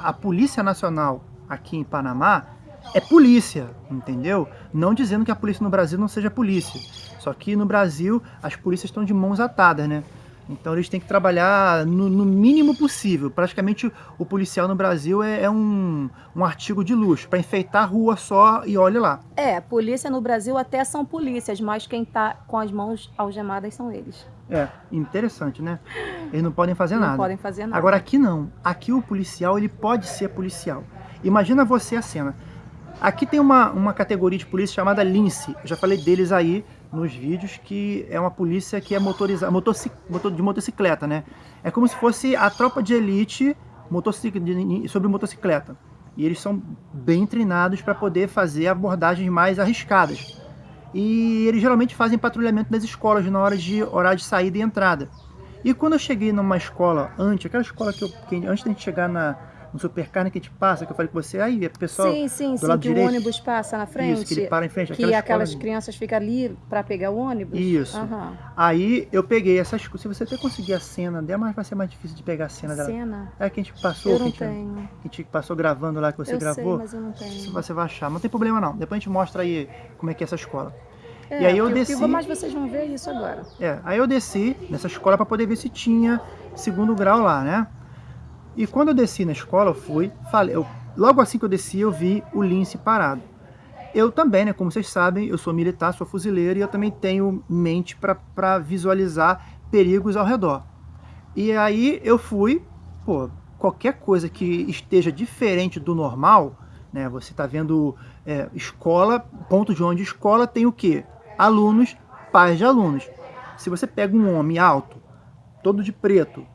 a Polícia Nacional aqui em Panamá é polícia, entendeu? Não dizendo que a polícia no Brasil não seja polícia. Só que no Brasil as polícias estão de mãos atadas, né? Então eles têm que trabalhar no, no mínimo possível. Praticamente o policial no Brasil é, é um, um artigo de luxo, para enfeitar a rua só e olhe lá. É, polícia no Brasil até são polícias, mas quem tá com as mãos algemadas são eles. É, interessante, né? Eles não podem fazer não nada. Não podem fazer nada. Agora aqui não. Aqui o policial, ele pode ser policial. Imagina você a cena. Aqui tem uma, uma categoria de polícia chamada Lince. Eu já falei deles aí nos vídeos, que é uma polícia que é motorizada, motor, de motocicleta, né? É como se fosse a tropa de elite motocic, de, sobre motocicleta. E eles são bem treinados para poder fazer abordagens mais arriscadas. E eles geralmente fazem patrulhamento nas escolas na hora de horário de saída e entrada. E quando eu cheguei numa escola antes, aquela escola que, eu, que antes da gente chegar na, no supercarne que a gente passa, que eu falei com você, aí, pessoal sim, sim, do sim, lado que direito. o ônibus passa na frente. Isso, que ele para em frente. Que aquelas crianças ficam ali para pegar o ônibus. Isso. Uhum. Aí eu peguei essas Se você até conseguir a cena dela, mas vai ser mais difícil de pegar a cena dela. Cena? É que a gente passou. Eu não que a gente, tenho. Que a gente passou gravando lá, que você eu gravou. Sei, mas eu não tenho. Você vai achar. Não tem problema não. Depois a gente mostra aí como é que é essa escola. É, e aí eu desci. Mas vocês vão ver isso agora. É, aí eu desci nessa escola para poder ver se tinha segundo grau lá, né? E quando eu desci na escola, eu fui, falei, eu, logo assim que eu desci, eu vi o lince parado. Eu também, né, como vocês sabem, eu sou militar, sou fuzileiro e eu também tenho mente para visualizar perigos ao redor. E aí eu fui, pô, qualquer coisa que esteja diferente do normal, né, você está vendo é, escola, ponto de onde escola tem o quê? Alunos, pais de alunos. Se você pega um homem alto, todo de preto,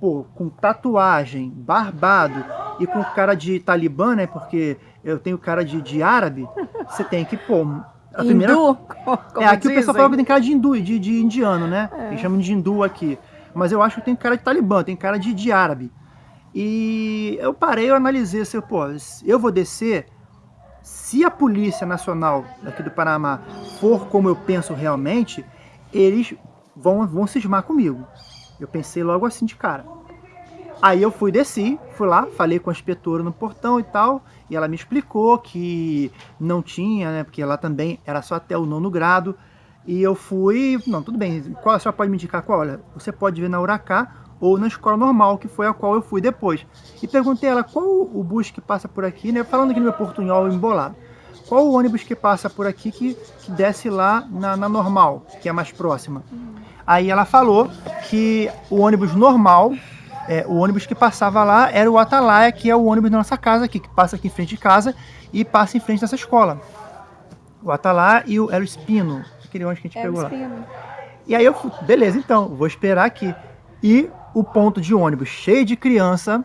pô, com tatuagem, barbado e com cara de talibã, né? Porque eu tenho cara de, de árabe, você tem que, pô. A primeira... Hindu? Como é, aqui dizem. o pessoal fala que tem cara de hindu, de, de indiano, né? É. Eles chamam de hindu aqui. Mas eu acho que tem cara de talibã, tem cara de, de árabe. E eu parei, eu analisei assim, pô, eu vou descer. Se a Polícia Nacional aqui do Panamá for como eu penso realmente, eles vão, vão cismar comigo. Eu pensei logo assim de cara. Aí eu fui, desci, fui lá, falei com a inspetora no portão e tal, e ela me explicou que não tinha, né, porque lá também era só até o nono grado, e eu fui, não, tudo bem, qual, a senhora pode me indicar qual? Olha, você pode ver na Huracá ou na escola normal, que foi a qual eu fui depois. E perguntei a ela qual o bus que passa por aqui, né, falando aqui no meu portunhol embolado, qual o ônibus que passa por aqui que, que desce lá na, na normal, que é mais próxima. Aí ela falou que o ônibus normal, é, o ônibus que passava lá era o Atalaia, que é o ônibus da nossa casa aqui, que passa aqui em frente de casa e passa em frente dessa escola. O Atalaia e o, era o Espino, aquele ônibus que a gente era pegou lá. Espino. E aí eu, beleza, então, vou esperar aqui. E o ponto de ônibus cheio de criança,